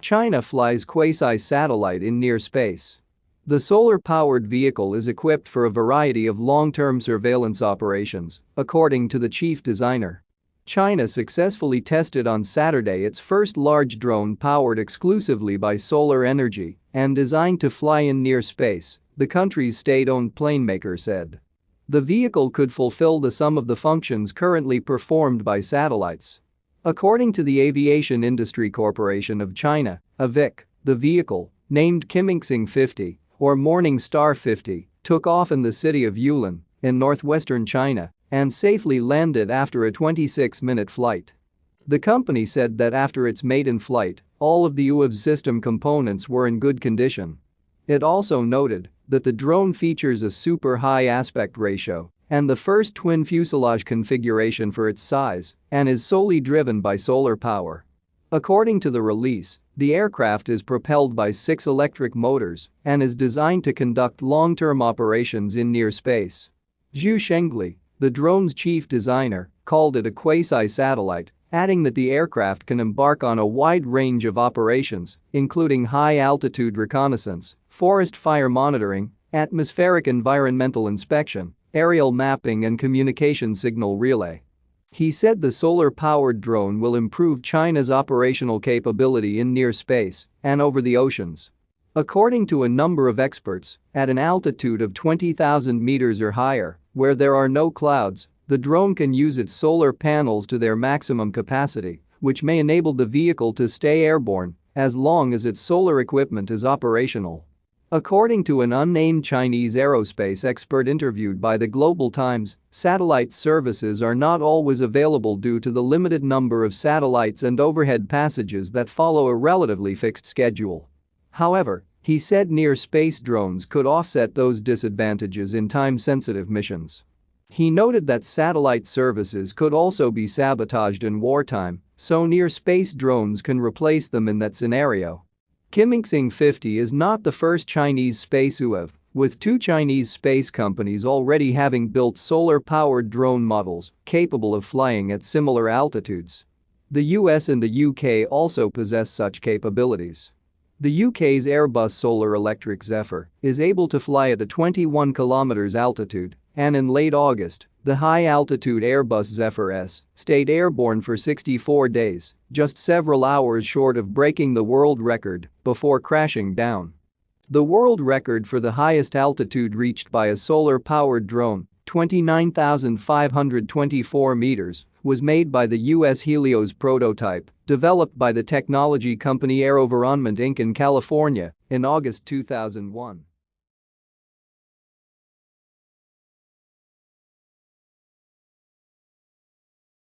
China flies quasi-satellite in near space. The solar-powered vehicle is equipped for a variety of long-term surveillance operations, according to the chief designer. China successfully tested on Saturday its first large drone powered exclusively by solar energy and designed to fly in near space, the country's state-owned planemaker said. The vehicle could fulfill the sum of the functions currently performed by satellites. According to the Aviation Industry Corporation of China, AVIC, the vehicle, named Qimingxing 50, or Morning Star 50, took off in the city of Yulin, in northwestern China, and safely landed after a 26-minute flight. The company said that after its maiden flight, all of the UAV system components were in good condition. It also noted that the drone features a super high aspect ratio and the first twin fuselage configuration for its size and is solely driven by solar power. According to the release, the aircraft is propelled by six electric motors and is designed to conduct long-term operations in near space. Zhu Shengli, the drone's chief designer, called it a quasi-satellite, adding that the aircraft can embark on a wide range of operations, including high-altitude reconnaissance, forest fire monitoring, atmospheric environmental inspection, aerial mapping and communication signal relay. He said the solar-powered drone will improve China's operational capability in near space and over the oceans. According to a number of experts, at an altitude of 20,000 meters or higher, where there are no clouds, the drone can use its solar panels to their maximum capacity, which may enable the vehicle to stay airborne as long as its solar equipment is operational. According to an unnamed Chinese aerospace expert interviewed by the Global Times, satellite services are not always available due to the limited number of satellites and overhead passages that follow a relatively fixed schedule. However, he said near-space drones could offset those disadvantages in time-sensitive missions. He noted that satellite services could also be sabotaged in wartime, so near-space drones can replace them in that scenario. Qimingxing 50 is not the first Chinese space UAV, with two Chinese space companies already having built solar-powered drone models capable of flying at similar altitudes. The US and the UK also possess such capabilities. The UK's Airbus Solar Electric Zephyr is able to fly at a 21 km altitude, and in late August, the high-altitude Airbus Zephyr S stayed airborne for 64 days, just several hours short of breaking the world record before crashing down. The world record for the highest altitude reached by a solar-powered drone, 29,524 meters, was made by the U.S. Helios prototype, developed by the technology company AeroVironment Inc. in California in August 2001.